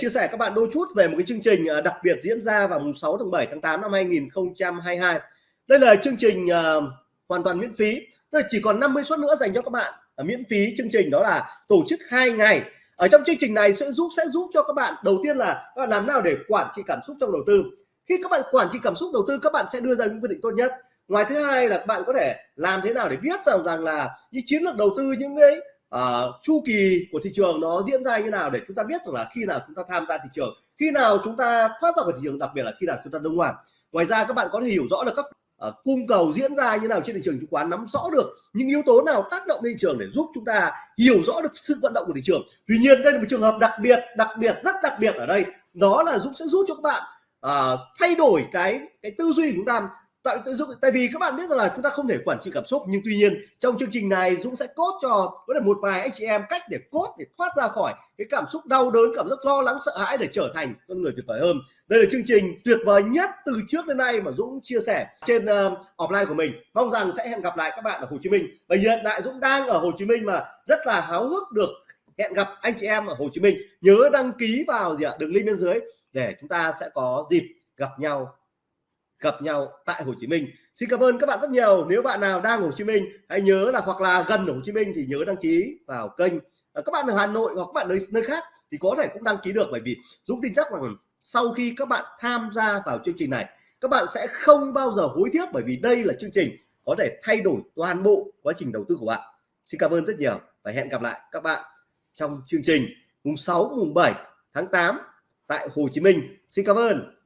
chia sẻ các bạn đôi chút về một cái chương trình ờ, đặc biệt diễn ra vào mùng 6 tháng 7 tháng 8 năm 2022. Đây là chương trình uh, hoàn toàn miễn phí, tức là chỉ còn 50 suất nữa dành cho các bạn uh, miễn phí. Chương trình đó là tổ chức hai ngày. Ở trong chương trình này sẽ giúp sẽ giúp cho các bạn đầu tiên là các bạn làm nào để quản trị cảm xúc trong đầu tư. Khi các bạn quản trị cảm xúc đầu tư các bạn sẽ đưa ra những quyết định tốt nhất. Ngoài thứ hai là các bạn có thể làm thế nào để biết rằng rằng là những chiến lược đầu tư những cái uh, chu kỳ của thị trường nó diễn ra như nào để chúng ta biết rằng là khi nào chúng ta tham gia thị trường khi nào chúng ta thoát ra khỏi thị trường đặc biệt là khi nào chúng ta đông hoàn ngoài ra các bạn có thể hiểu rõ được các uh, cung cầu diễn ra như nào trên thị trường chứng khoán nắm rõ được những yếu tố nào tác động lên thị trường để giúp chúng ta hiểu rõ được sự vận động của thị trường. Tuy nhiên đây là một trường hợp đặc biệt đặc biệt rất đặc biệt ở đây. Đó là Dũng sẽ giúp cho các bạn uh, thay đổi cái cái tư duy của chúng ta tại tại vì các bạn biết rằng là chúng ta không thể quản trị cảm xúc nhưng tuy nhiên trong chương trình này Dũng sẽ cốt cho có là một vài anh chị em cách để cốt để thoát ra khỏi cái cảm xúc đau đớn cảm giác lo lắng sợ hãi để trở thành con người tuyệt vời hơn. Đây là chương trình tuyệt vời nhất từ trước đến nay mà Dũng chia sẻ trên uh, offline của mình. Mong rằng sẽ hẹn gặp lại các bạn ở Hồ Chí Minh. Và hiện tại Dũng đang ở Hồ Chí Minh mà rất là háo hức được hẹn gặp anh chị em ở Hồ Chí Minh. Nhớ đăng ký vào gì ạ? Đường link bên dưới để chúng ta sẽ có dịp gặp nhau gặp nhau tại Hồ Chí Minh. Xin cảm ơn các bạn rất nhiều. Nếu bạn nào đang ở Hồ Chí Minh, hãy nhớ là hoặc là gần ở Hồ Chí Minh thì nhớ đăng ký vào kênh. À, các bạn ở Hà Nội hoặc các bạn nơi nơi khác thì có thể cũng đăng ký được, bởi vì Dũng tin chắc rằng sau khi các bạn tham gia vào chương trình này, các bạn sẽ không bao giờ hối tiếc, bởi vì đây là chương trình có thể thay đổi toàn bộ quá trình đầu tư của bạn. Xin cảm ơn rất nhiều và hẹn gặp lại các bạn trong chương trình. Mùng 6 mùng 7 tháng 8 tại Hồ Chí Minh. Xin cảm ơn.